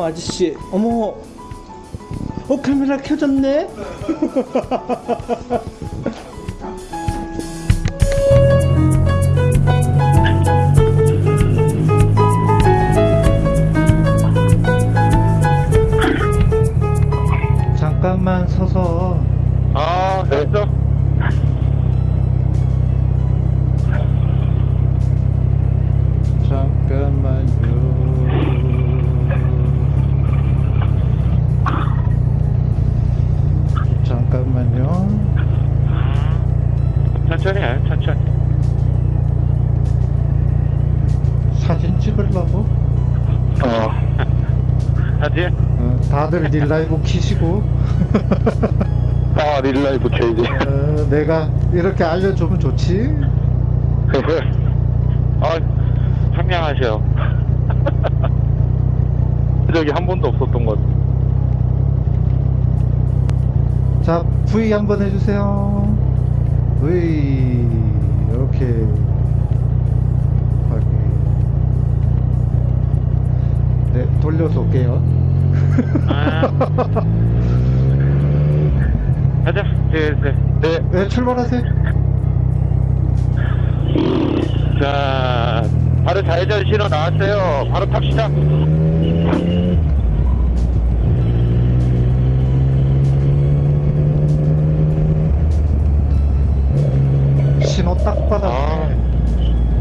어머 아저씨. 어머. 어 카메라 켜졌네? 잠깐만 서서. 아, 됐어? 다들 릴라이브 키시고 아, 릴라이브 켜야지. 어, 내가 이렇게 알려주면 좋지 아, 상냥하셔. 저기 한 번도 없었던 것 같아. 자 V 한번 해주세요 V 이렇게 네 돌려서 올게요 아. 가자, 슬슬. 네. 네 출발하세요 자, 바로 좌회전 신호 나왔어요. 바로 탑시다. 신호 딱 아, 받았네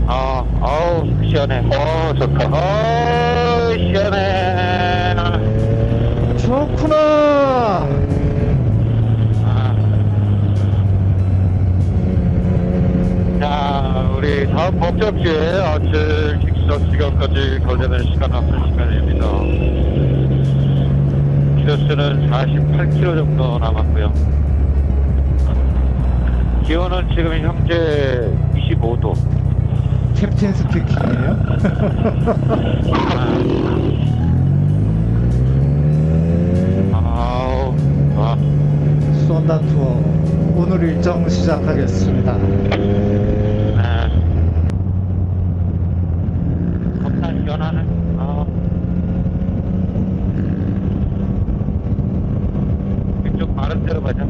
아, 아우, 시원해. 어, 좋다. 어, 시원해. 좋구나 아. 자, 우리 다음 목적지에 아침 식사 시간까지 걸리는 시간 앞선 시간입니다. 키로수는 48km 정도 남았고요. 기온은 지금 현재 25도. 캡틴 스피킹이에요 쏜다 투어 오늘 일정 시작하겠습니다 네. 겁나 시원하네. 아. 이쪽 마른 데로 가자.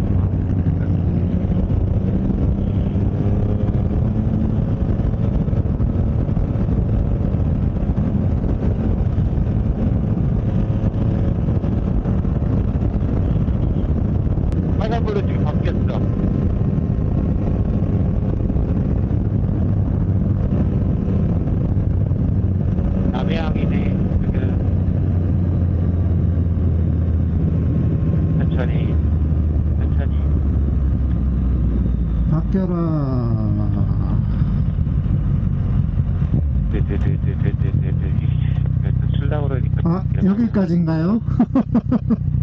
빨간불로 지금 바뀌었어. 남해항이네 지금 천천히 천천히 바뀌어라 그러니까 아 여기까지인가요?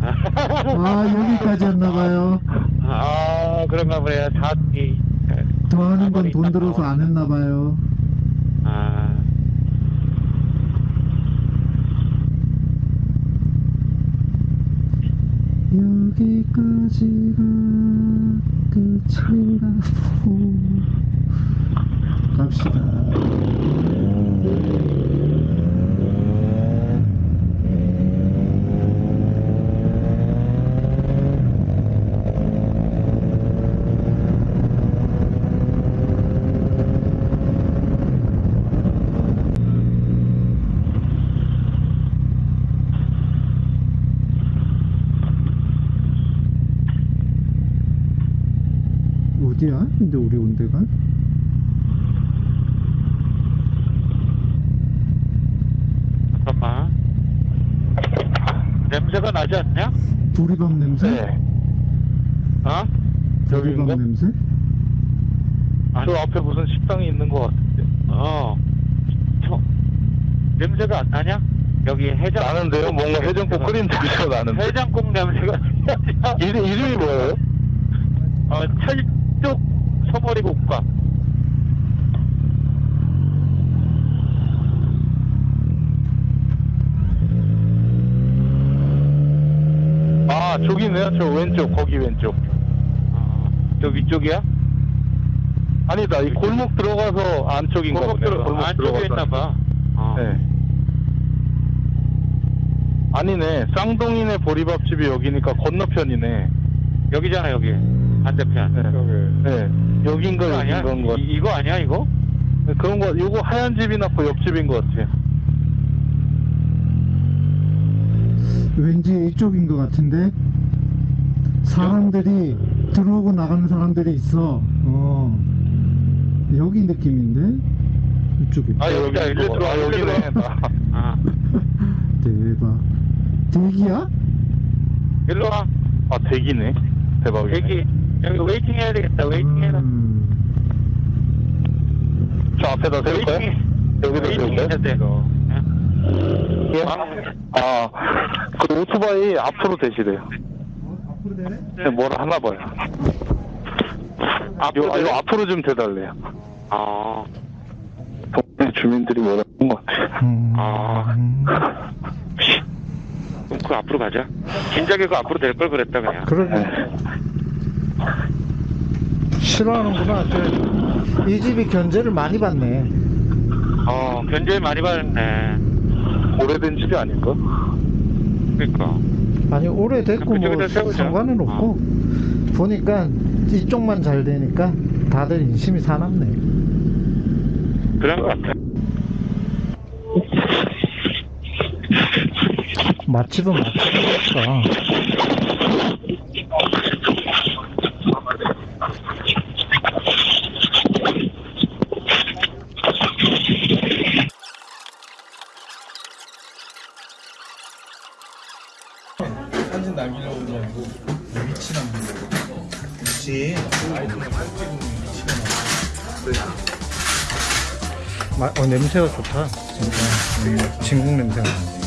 아 여기까지였나봐요 아 그런가 보네요 사기 건돈 들어서 안 했나 봐요. 아. 여기까지가 끝이라고. 갑시다 근데 우리 온 데가? 잠깐만 냄새가 나지 않냐? 보리밥 냄새? 네. 어? 보리밥 여기인가? 냄새? 저 앞에 무슨 식당이 있는 것 같은데. 어. 저, 냄새가 안 나냐? 여기 해장. 나는데요? 뭔가 해장국 끓인 냄새가 나는데. 해장국 냄새가. 이름, 이름이 뭐예요? 어, 찰 쪽 소머리 국밥. 아, 저기 있네요. 저 왼쪽, 거기 왼쪽. 어, 저 위쪽이야? 아니다, 이 골목 들어가서 안쪽인가 골목 보네요. 들어, 골목 안쪽에 들어가서. 있나 봐. 어. 네. 아니네. 쌍둥이네 보리밥집이 여기니까 건너편이네. 여기잖아 여기 반대편. 네. 네. 여긴가 이거 아니야? 여긴가 거. 이, 이거 아니야 이거? 네, 그런 거, 요거 하얀 집이나 그 옆집인 것 같아요. 왠지 이쪽인 것 같은데 사람들이 들어오고 나가는 사람들이 있어 어 여기 느낌인데 이쪽이 아, 여기 일로 들어와, 아, 일로 여기네. 들어와. 아 대박 대기야? 일로 와. 아, 대기네. 대박이네. 여기 여기 waiting 해야 되겠다. waiting 해라. 음, 저 앞에다 세울까요? 여기다 waiting 해야 세울까요? 돼 이거. 예? 아, 그 오토바이 앞으로 대시래요. 앞으로 되네? 네, 뭐라 하나 봐요. 앞으로 요, 아? 요 앞으로 좀 대달래요. 아, 동네 주민들이 뭐라 하는 것 같아요. 음, 아. 음. 그럼 그 앞으로 가자. 진작에 그 앞으로 될 걸 그랬다 그냥. 그러게 네. 싫어하는구나 저, 이 집이 견제를 많이 받네 어, 견제 많이 받았네. 오래된 집이 아닌가? 그러니까. 아니 오래됐고 뭐 세우자. 상관은 없고 보니까 이쪽만 잘 되니까 다들 인심이 사납네 그런 것 같아. 맛집은 맛집이니까 사진 남기려고 게 아니고 위치 남기려고. 위치? 사진 찍으면 위치가 나와 마, 어, 냄새가 좋다 진짜. 음, 진국 냄새가 나네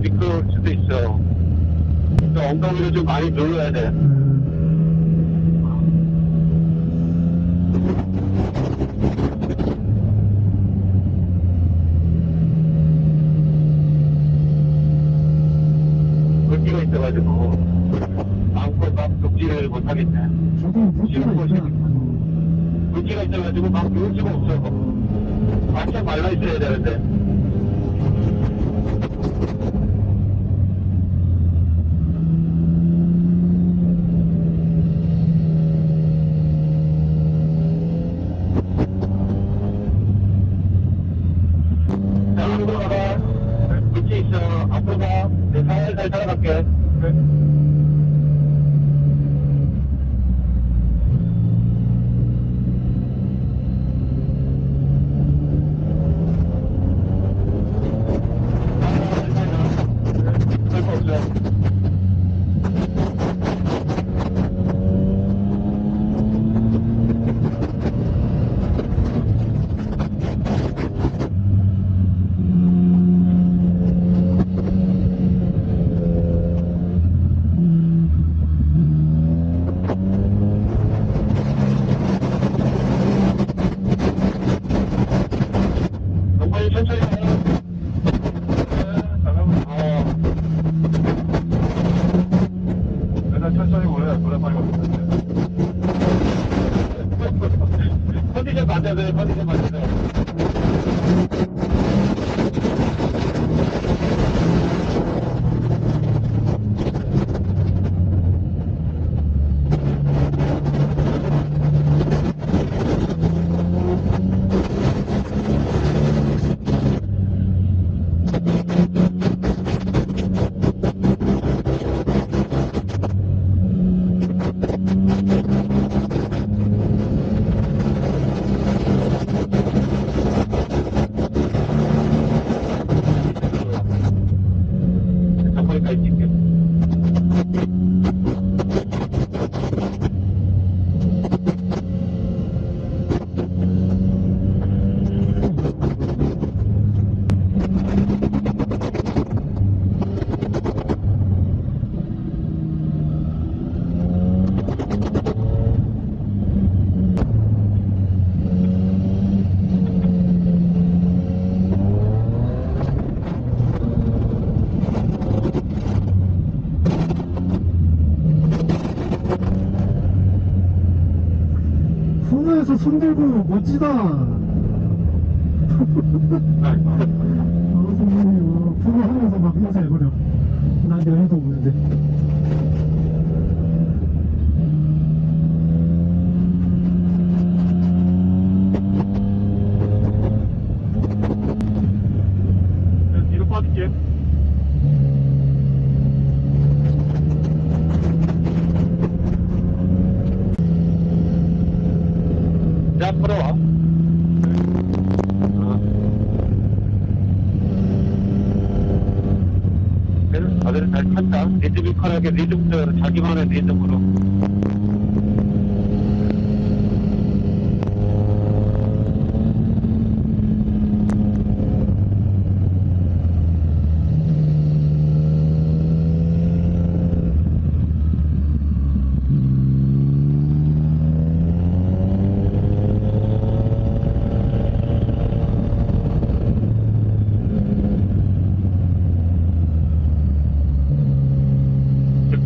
미끄러울 수도 있어. 그러니까 엉덩이를 좀 많이 눌러야 돼. 물기가 있어가지고 마음껏 막 독지를 못하겠네. 저건 물기가 있어. 물기가 있어가지고 막 누울 수가 없어. 완전 말라 있어야 되는데. 멋지다. 아, 선생님, 부부하면서 아, 막 인사해버려.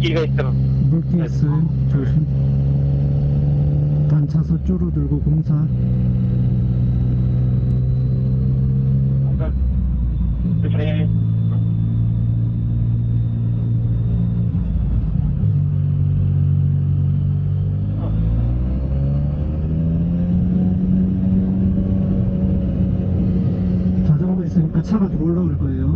물기가 있더라 물기 있어요? 조심. 단차서 줄어들고 공사. 자전거 있으니까 차가 들어올라올 거예요.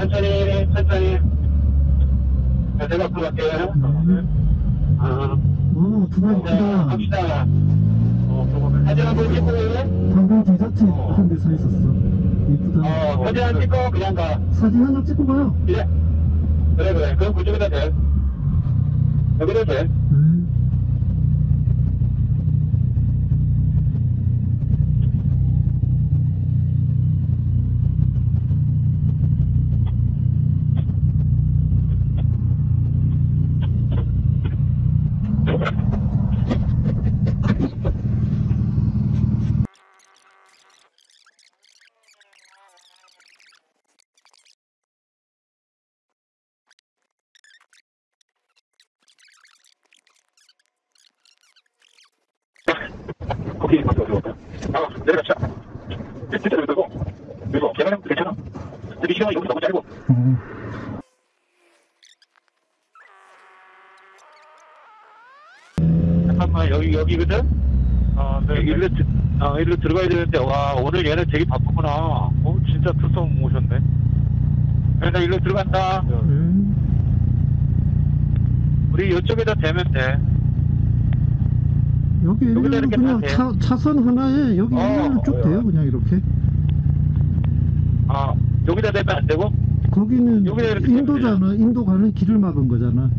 천천히, 천천히. 자, 내가 앞으로 갈게요. 어, 오, 크다. 갑시다. 어, 사진 한번 찍고 올래? 방금 디저트 한대 서 있었어. 이쁘다. 어, 사진 안 찍고 그냥 가. 사진 한 장 찍고 가요. 그래. 그래, 그래. 그럼 그쪽에다 대. 여기다 대. 네. 거기 맞아, 어디 아, 내려갑시다. 진짜 여기고 그리고 계단은 괜찮아. 근데 시간이 여기 너무 짧고. 음. 잠깐만, 여기, 여기거든? 아, 네. 일로, 드- 어, 일로 들어가야 되는데, 와, 오늘 얘는 되게 바쁘구나. 어, 진짜 투성 오셨네. 그래, 나 일로 들어간다. 음. 우리 이쪽에다 대면 돼. 여기 일렬로 이렇게 그냥 다 차, 차선 하나에 여기 어, 일렬로 쭉 어, 돼요. 그냥 이렇게. 아, 여기다 대면 안 되고? 거기는 여기다 이렇게 인도잖아. 인도 가는 길을 막은 거잖아.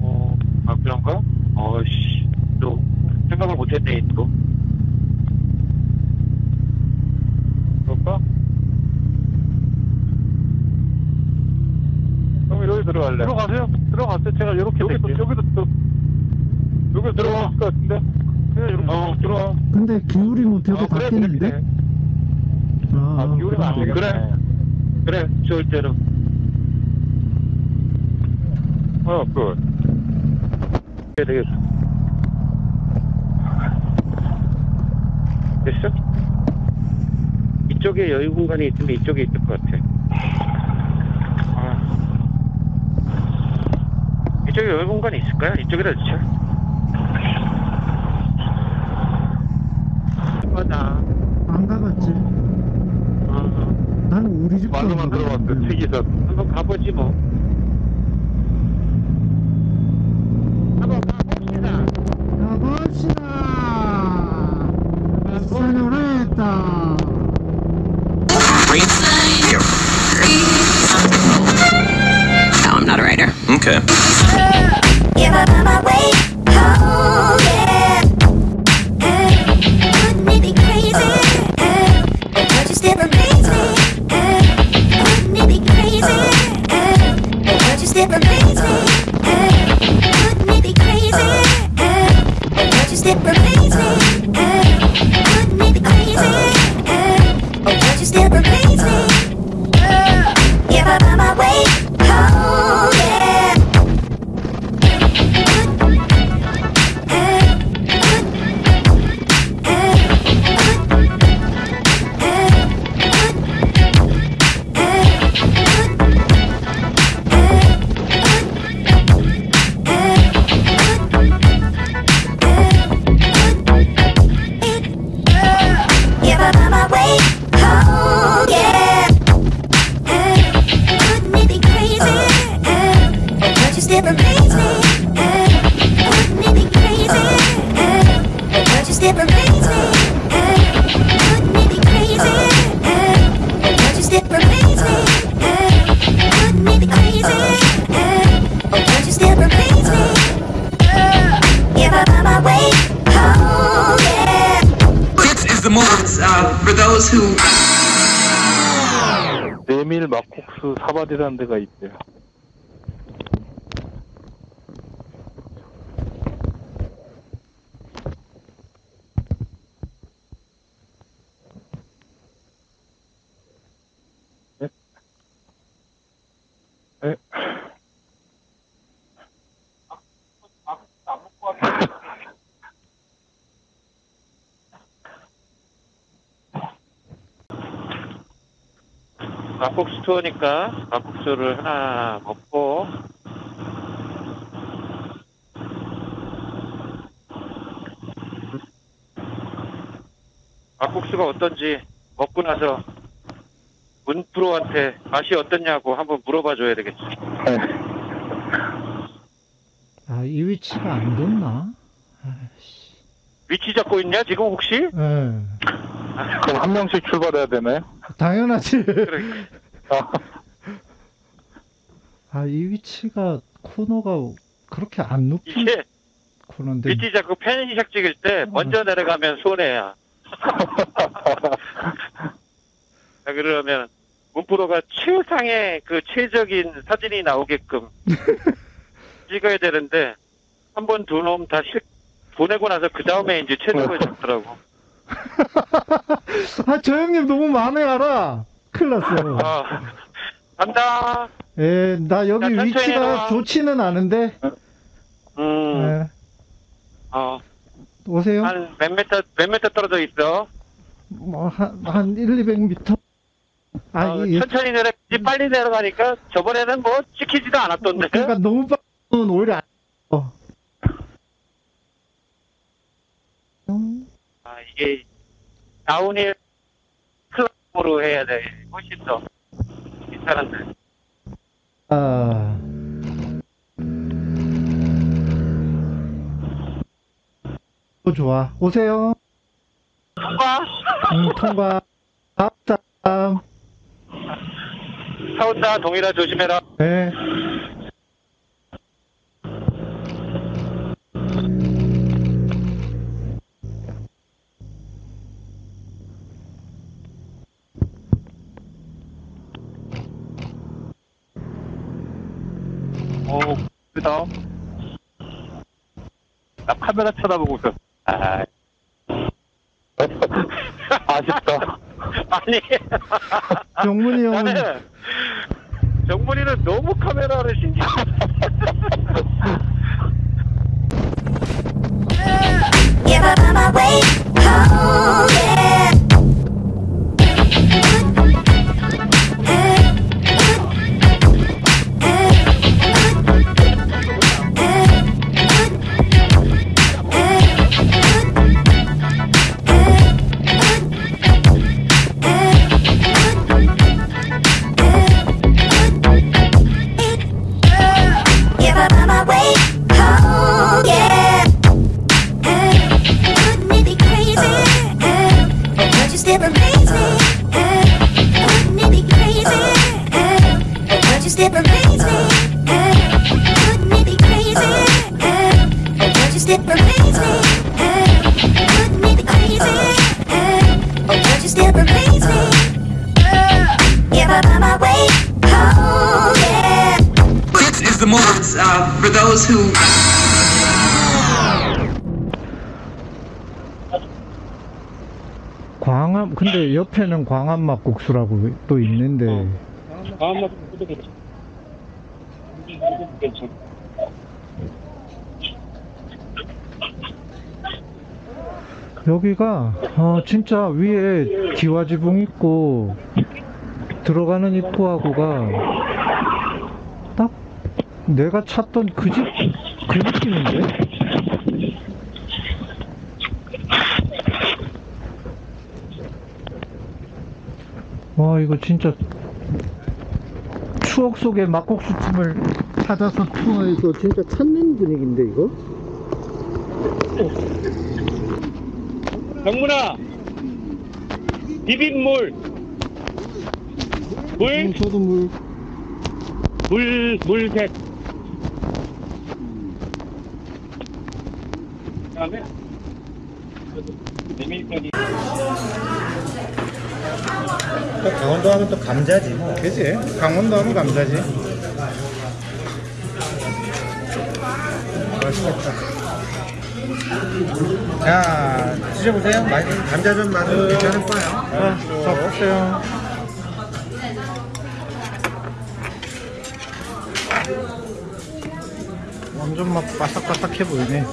어, 아, 그런가? 어씨, 또, 생각을 못했네, 또. 그럴까? 그럼 여기 들어갈래. 들어가세요. 들어가세요. 제가 이렇게 여기도, 여기도 또, 여기 들어갈 것 같은데? 그냥 이렇게. 어, 들어와. 근데 기울이면 되고 어, 그래, 닿겠는데? 그래, 아, 아, 기울이면 안 그래. 되겠네. 그래, 좋을 대로. 어, good. 그래, 되겠어. 됐어? 이쪽에 여유 공간이 있으면 이쪽에 있을 것 같아. 아. 이쪽에 여유 공간이 있을까요? 이쪽에다 넣자. 맞아. 안 가봤지. 어, 나는 우리 집 말로만 들어봤어. 특이선. 한번 가보지 뭐. 옥수 사발이라는 데가 있대요. 네. 네. 막국수 투어니까 막국수를 하나 먹고 막국수가 어떤지 먹고 나서 문프로한테 맛이 어떻냐고 한번 물어봐 줘야 되겠지. 아, 이 위치가 안 좋나? 아이씨. 위치 잡고 있냐 지금 혹시? 예. 그럼 한 명씩 출발해야 되나요? 당연하지. 그러니까. 아, 아, 이 위치가 코너가 그렇게 안 높은 이게 코너인데. 위치 잡고 펜시작 찍을 때 먼저 내려가면 손해야. 자, 그러면 문프로가 최상의 그 최적인 사진이 나오게끔 찍어야 되는데 한 번 두 놈다 실, 보내고 나서 그 다음에 이제 최적을 잡더라고. 아, 저 형님 너무 마음에 알아. 큰일 났어. 아, 간다. 예, 나 여기 야, 위치가 내려와. 좋지는 않은데. 음, 예, 어, 오세요. 한몇 메터, 몇 메터 떨어져 있어. 뭐, 한, 한 1, 200m? 아, 어, 이, 천천히 내려가지 빨리 내려가니까 저번에는 뭐 찍히지도 않았던데. 그러니까 너무 빠르면 오히려 안, 어. 음, 아, 이게 다운힐 클럽으로 해야 돼. 훨씬 더 괜찮은데. 아. 어, 좋아. 오세요. 통과? 음, 통과. 차 온다. 동일아 조심해라. 네. 그다. 나 카메라 쳐다보고 있어. 아, 아쉽다. 아니. 정문이 형은 나는 정문이는 너무 카메라를 신경. Give up on my way home, who 광암 근데 옆에는 광암 막국수라고 또 있는데 다음 날도 괜찮아. 괜찮아. 여기가 어, 진짜 위에 기와지붕 있고 들어가는 입구하고가 딱 내가 찾던 그 집 그 느낌인데? 와 이거 진짜 추억 속의 막국수 팀을 찾아서 투어해서 진짜 찾는 분위기인데 이거? 정문아, 비빔물. 물, 음, 저도 물. 물, 물색. 메밀가루. 강원도 하면 또 감자지 뭐. 그지? 강원도 하면 감자지. 맛있겠다. 자, 드셔보세요. 맛있, 감자 좀 맛은 괜찮을 거예요. 아, 잡으세요 완전 막 바삭바삭해 보이네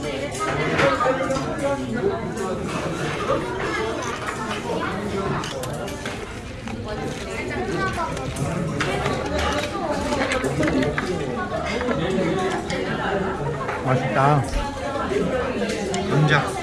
맛있다. 연장.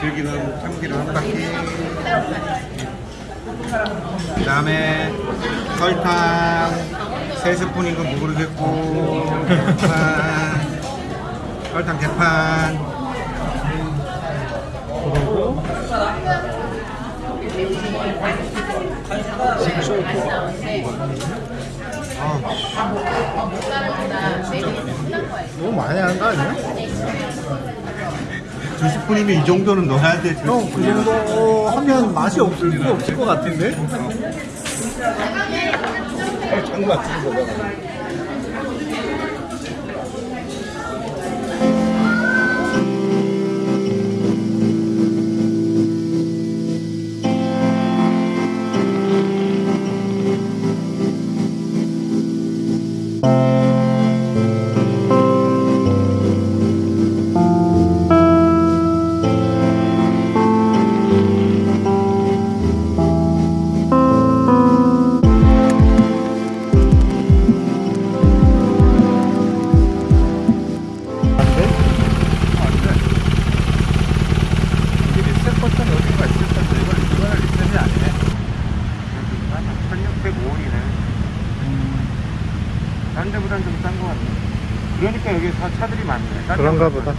들기름, 참기름 한 바퀴. 그 다음에 설탕 세 스푼인 건 모르겠고 대판 설탕 대판 그리고 너무 많이 하는 거 아니야? 두 스푼이면 이 정도는 넣어야 되지 형, 그 정도 하면 맛이 없을 거 없을 것 같은데? 장구 같은 안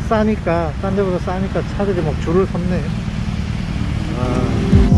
싸니까, 딴 데보다 싸니까 차들이 막 줄을 섰네. 아,